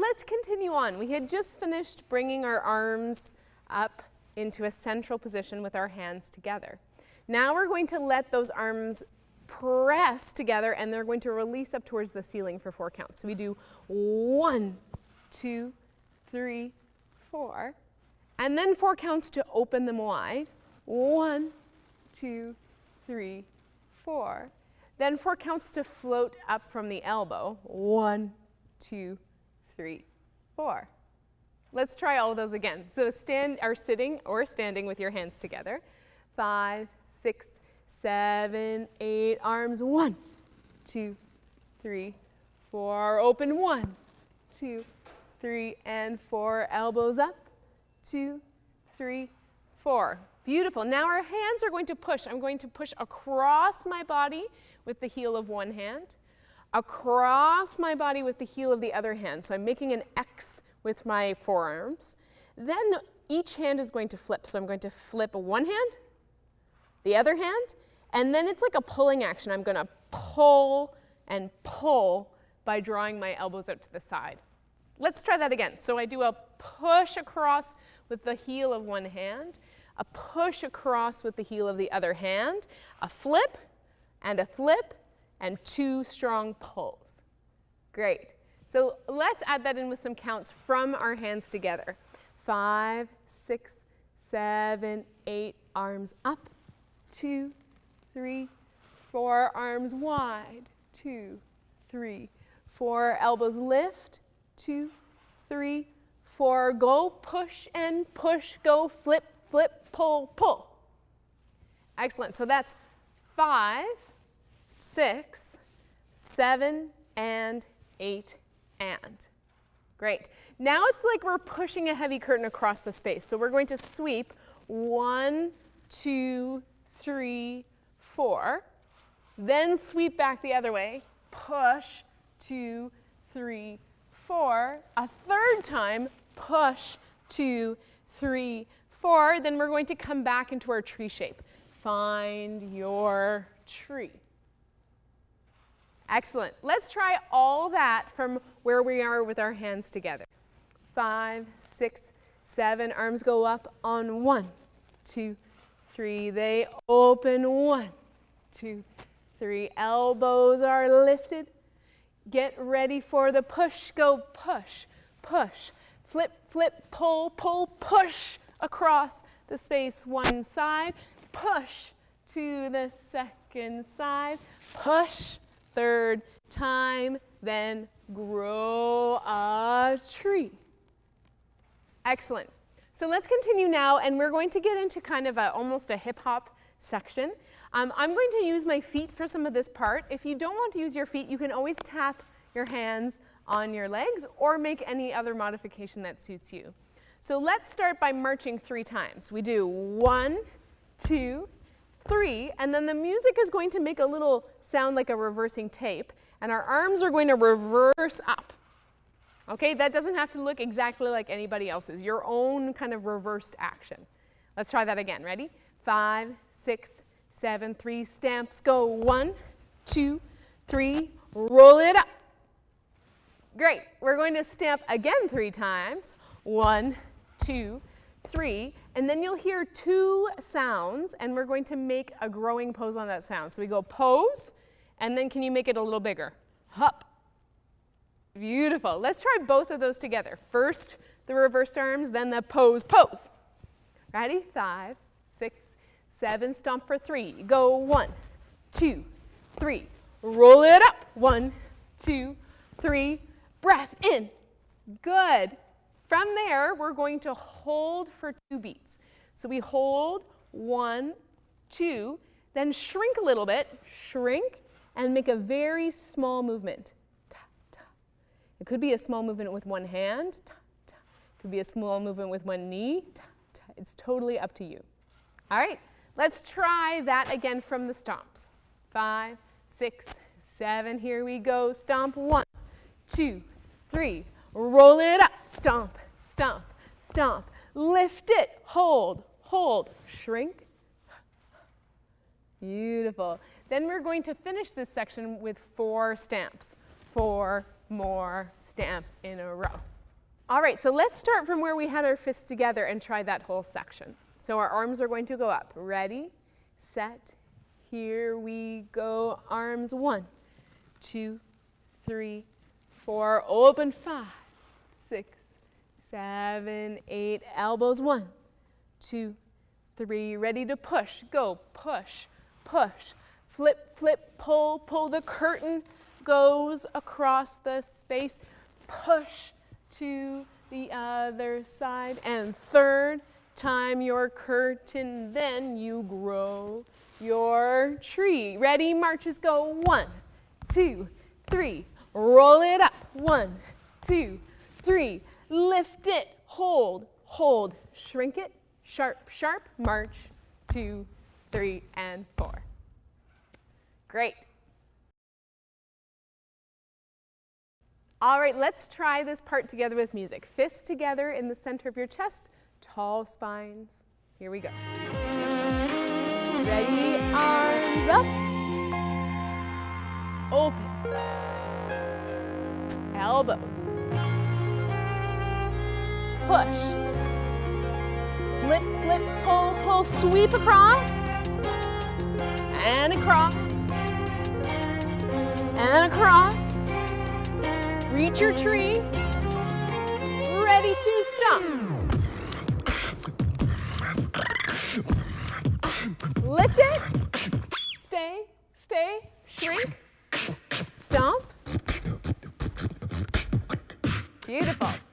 let's continue on. We had just finished bringing our arms up into a central position with our hands together. Now we're going to let those arms press together and they're going to release up towards the ceiling for four counts. So we do one, two, three, four, and then four counts to open them wide. One, two, three, four. Then four counts to float up from the elbow. One, two, three, four. Let's try all of those again. So stand, are sitting or standing with your hands together. Five, six, seven, eight, arms. One, two, three, four. Open. One, two, three, and four. Elbows up. Two, three, four. Beautiful. Now our hands are going to push. I'm going to push across my body with the heel of one hand, across my body with the heel of the other hand. So I'm making an X with my forearms. Then each hand is going to flip. So I'm going to flip one hand, the other hand, and then it's like a pulling action. I'm going to pull and pull by drawing my elbows out to the side. Let's try that again. So I do a push across with the heel of one hand, a push across with the heel of the other hand, a flip and a flip, and two strong pulls. Great. So let's add that in with some counts from our hands together. Five, six, seven, eight, arms up, two, three, four, arms wide, two, three, four, elbows lift, two, three, four, go, push and push, go, flip, flip, pull, pull. Excellent, so that's five, six, seven, and eight, and. Great. Now it's like we're pushing a heavy curtain across the space. So we're going to sweep one, two, three, four. Then sweep back the other way. Push, two, three, four. A third time, push, two, three, four. Then we're going to come back into our tree shape. Find your tree. Excellent. Let's try all that from where we are with our hands together. Five, six, seven. Arms go up on one, two, three. They open one, two, three. Elbows are lifted. Get ready for the push. Go push, push. Flip, flip, pull, pull, push across the space one side. Push to the second side. Push third time, then grow a tree. Excellent. So let's continue now, and we're going to get into kind of a, almost a hip hop section. Um, I'm going to use my feet for some of this part. If you don't want to use your feet, you can always tap your hands on your legs or make any other modification that suits you. So let's start by marching three times. We do one, two, three, and then the music is going to make a little sound like a reversing tape, and our arms are going to reverse up. Okay, that doesn't have to look exactly like anybody else's, your own kind of reversed action. Let's try that again, ready? Five, six, seven, three, stamps, go. One, two, three, roll it up. Great, we're going to stamp again three times. One, two, three, and then you'll hear two sounds, and we're going to make a growing pose on that sound. So we go pose, and then can you make it a little bigger? Hup. Beautiful. Let's try both of those together. First, the reversed arms, then the pose, pose. Ready? Five, six, seven, stomp for three. Go one, two, three. Roll it up. One, two, three. Breath in. Good. From there, we're going to hold for two beats. So we hold one, two, then shrink a little bit, shrink, and make a very small movement. Ta, ta. It could be a small movement with one hand. Ta. It could be a small movement with one knee. It's totally up to you. All right, let's try that again from the stomps. Five, six, seven, here we go. Stomp, one, two, three, Roll it up, stomp, stomp, stomp. Lift it, hold, hold, shrink. Beautiful. Then we're going to finish this section with four stamps. Four more stamps in a row. All right, so let's start from where we had our fists together and try that whole section. So our arms are going to go up. Ready, set, here we go. Arms one, two, three, four, open five, seven, eight, elbows. One, two, three, ready to push, go, push, push, flip, flip, pull, pull, the curtain goes across the space, push to the other side, and third time your curtain, then you grow your tree. Ready, marches go, one, two, three, roll it up, one, two, three, lift it, hold, hold, shrink it, sharp, sharp, march, two, three, and four. Great. All right, let's try this part together with music. Fists together in the center of your chest, tall spines. Here we go. Ready, arms up. Open. Elbows push. Flip, flip, pull, pull, sweep across. And across. And across. Reach your tree. Ready to stump. Lift it. Stay, stay, shrink. Stomp. Beautiful.